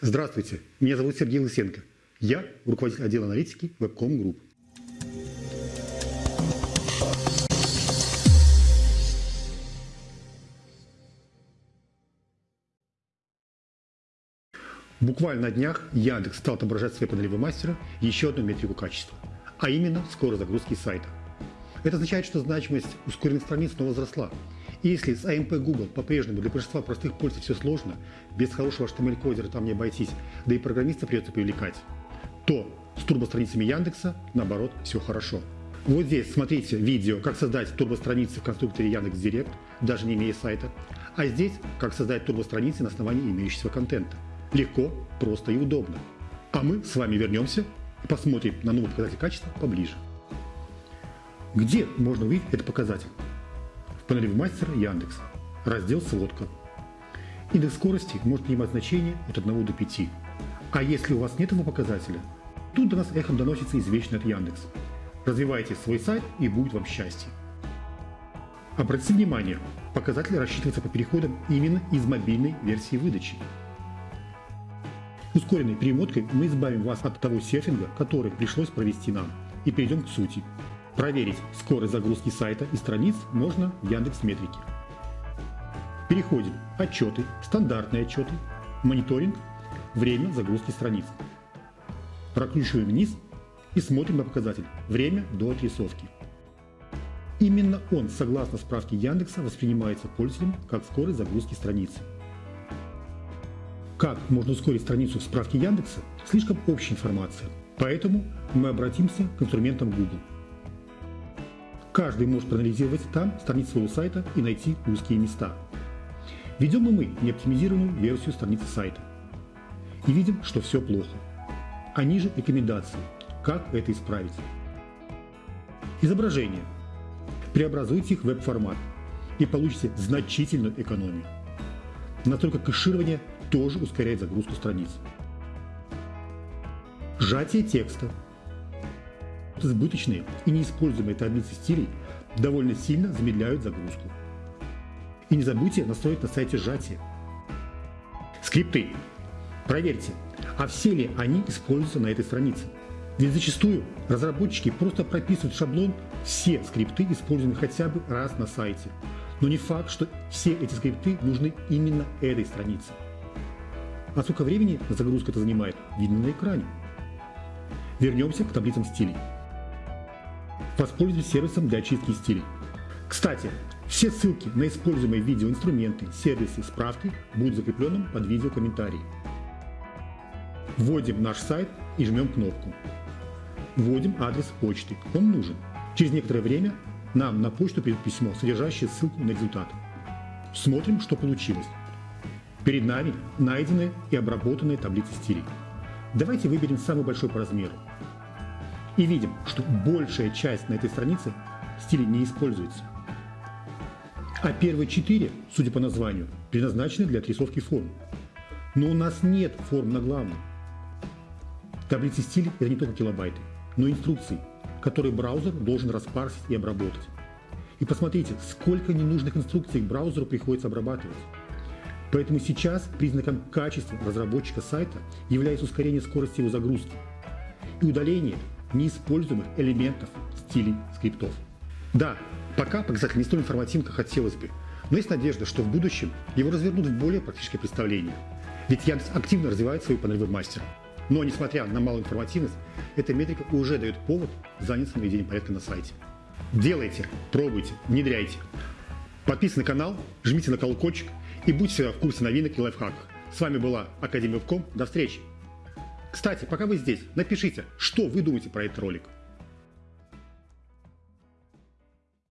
Здравствуйте, меня зовут Сергей Лысенко. Я руководитель отдела аналитики Webcom Group. Буквально на днях Яндекс стал отображать в своей панели мастера еще одну метрику качества, а именно скорость загрузки сайта. Это означает, что значимость ускоренных страниц снова возросла. Если с AMP Google по-прежнему для большинства простых пользователей все сложно, без хорошего HTML-кодера там не обойтись, да и программиста придется привлекать, то с турбостраницами Яндекса, наоборот, все хорошо. Вот здесь смотрите видео, как создать турбостраницы в конструкторе Яндекс.Директ, даже не имея сайта. А здесь, как создать турбостраницы на основании имеющегося контента. Легко, просто и удобно. А мы с вами вернемся и посмотрим на новый показатель качества поближе. Где можно увидеть этот показатель? В панели мастера Яндекс. Раздел «Сводка». Индекс скорости может принимать значение от 1 до 5. А если у вас нет этого показателя, тут до нас эхом доносится извечный от Яндекс. Развивайте свой сайт и будет вам счастье. Обратите внимание, показатель рассчитывается по переходам именно из мобильной версии выдачи. Ускоренной перемоткой мы избавим вас от того серфинга, который пришлось провести нам, и перейдем к сути. Проверить скорость загрузки сайта и страниц можно в Яндекс Метрике. Переходим «Отчеты», «Стандартные отчеты», «Мониторинг», «Время загрузки страниц». Прокручиваем вниз и смотрим на показатель «Время до отрисовки». Именно он, согласно справке Яндекса, воспринимается пользователем как скорость загрузки страницы. Как можно ускорить страницу в справке Яндекса – слишком общая информация, поэтому мы обратимся к инструментам Google. Каждый может проанализировать там страницу своего сайта и найти узкие места. Ведем и мы неоптимизированную версию страницы сайта. И видим, что все плохо. А ниже рекомендации, как это исправить. Изображения. Преобразуйте их в веб-формат и получите значительную экономию. Настолько кэширование тоже ускоряет загрузку страниц. Сжатие текста избыточные и неиспользуемые таблицы стилей довольно сильно замедляют загрузку. И не забудьте настроить на сайте сжатие. Скрипты. Проверьте, а все ли они используются на этой странице. Ведь зачастую разработчики просто прописывают в шаблон все скрипты, используемые хотя бы раз на сайте. Но не факт, что все эти скрипты нужны именно этой странице. А сколько времени загрузка это занимает, видно на экране. Вернемся к таблицам стилей. Воспользуйтесь сервисом для очистки стилей. Кстати, все ссылки на используемые видеоинструменты, сервисы, справки будут закрепленным под видео комментарии. Вводим наш сайт и жмем кнопку. Вводим адрес почты, он нужен. Через некоторое время нам на почту придет письмо, содержащее ссылку на результат. Смотрим, что получилось. Перед нами найденные и обработанные таблицы стилей. Давайте выберем самый большой по размеру и видим, что большая часть на этой странице стилей не используется. А первые четыре, судя по названию, предназначены для отрисовки форм. Но у нас нет форм на главном. Таблицы стилей – это не только килобайты, но и инструкции, которые браузер должен распарсить и обработать. И посмотрите, сколько ненужных инструкций браузеру приходится обрабатывать. Поэтому сейчас признаком качества разработчика сайта является ускорение скорости его загрузки и удаление неиспользуемых элементов стилей скриптов. Да, пока показатель не столь информативен, как хотелось бы, но есть надежда, что в будущем его развернут в более практическое представление. Ведь Яндекс активно развивает свою панель веб-мастера. Но, несмотря на малую информативность, эта метрика уже дает повод заняться наведением порядка на сайте. Делайте, пробуйте, внедряйте. Подписывайтесь на канал, жмите на колокольчик и будьте в курсе новинок и лайфхаков. С вами была Академия Вебком. До встречи! Кстати, пока вы здесь, напишите, что вы думаете про этот ролик.